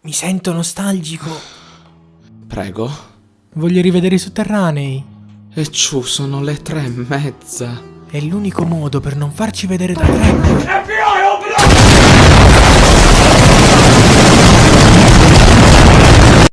Mi sento nostalgico. Prego. Voglio rivedere i sotterranei. E ciù, sono le tre e mezza. È l'unico modo per non farci vedere da tre. FBI